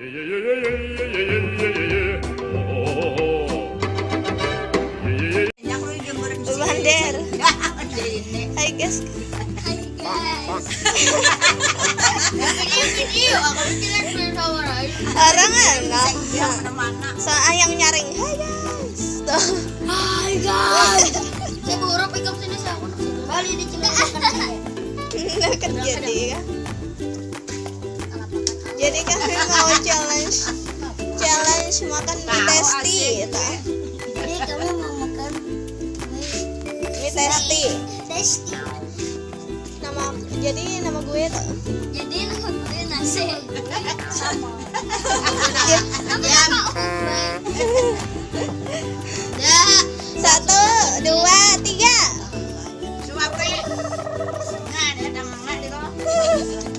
Bander. Hai guys. bikin bersama Orang. So ayang nyaring. Hai guys. Tuh. Hai guys saya baru pegang sini saya aku balik di cina Nggak kerja dia. Jadi kami mau challenge challenge makan mie testi gitu. jadi kamu mau makan Mie testi. testi Nama jadi nama gue tuh. jadi nama gue nasi Ya. nama nama ya Satu, dua, tiga.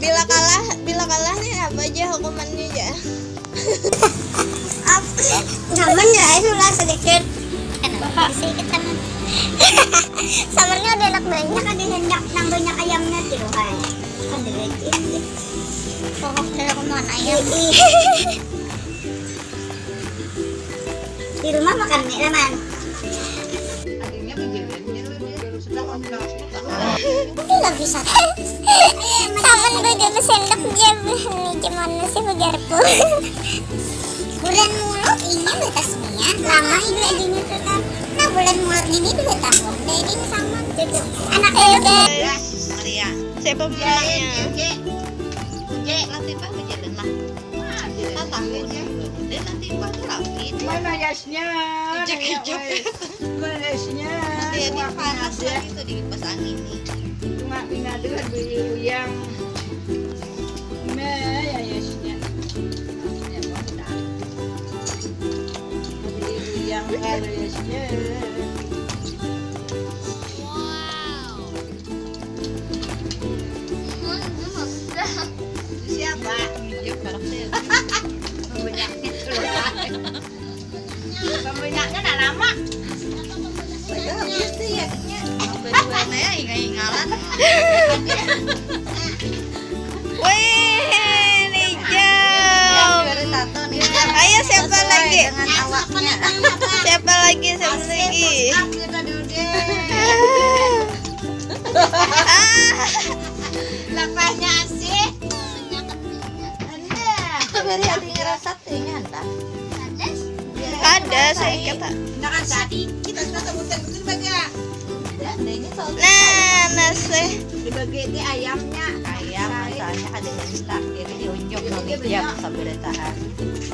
Bila kalah, bila kalah nih apa aja hukumannya aja. Saman ya itu lah sedikit. Sedikit kan samarnya udah enak banyak ada hendak nang banyak ayamnya tuh kan? Ada lagi pokok dari ke mana ayam. Di rumah makan mie teman Nggak bisa Saman gue jadi sendok dia nih gimana sih begarpu bulan mulu ini batasnya lama ini adanya tetap nah bulan mulu ini dua tahun jadi sama gitu anak beda Maria. Siapa pemenangnya? nanti pak berjalan lah. Takutnya. Dan nanti tuh rapid. Mana yasnya? Kejap-kejap. Mana yasnya? Nanti dia panas lagi tuh di kipas angin nih. Cuma pinaduhan beli yang ya. Ya, dah. Beli yang yasnya. Siapa? Yuk lama. Gitu ya. Ya. Wih, hijau. Ayo siapa lagi? Siapa lagi? Siapa lagi? Ah, Lepasnya. Anda. Beri hati ngerasa anda. Ada saya kata. Nak kan kita Nah, nasi. Dibagi di ayamnya. ayam misalnya ada yang start jadi diunjuk nanti jam sampai ditahan.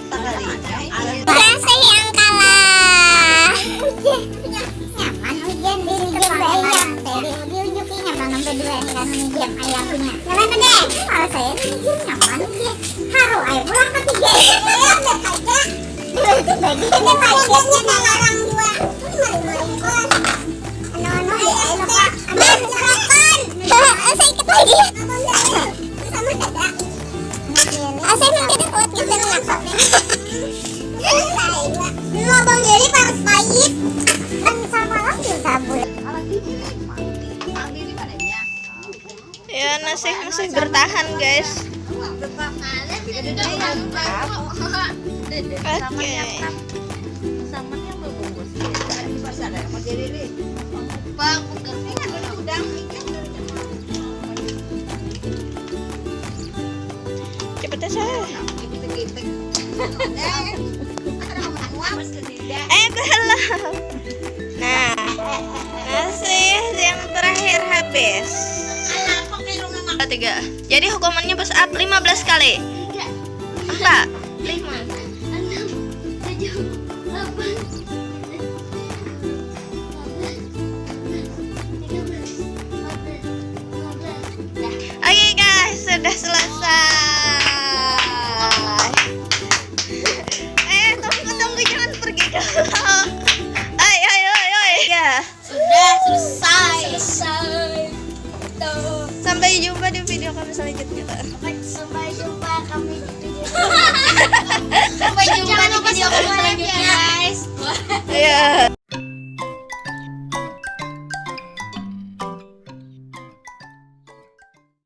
Sekalinya Rasa yang kalah nyaman hujan di jam ayam. Dari diunjukin nyaman nomor dua kan ayamnya nyaman deh kalau saya Ya nasi masih bertahan guys. Dede Oke. sama yang sama yang berbungkus. Di pasar ada mau jadi ini. Bang, bukan ini kan udah udang ikan Cepetnya saya. Gitu-gitu. Eh belum. Nah, nasi yang terakhir habis. Tiga. Jadi hukumannya push up 15 kali. Enggak. 5. 5. Selanjutnya. Sampai jumpa kami di video Sampai jumpa di video selanjutnya guys Ya.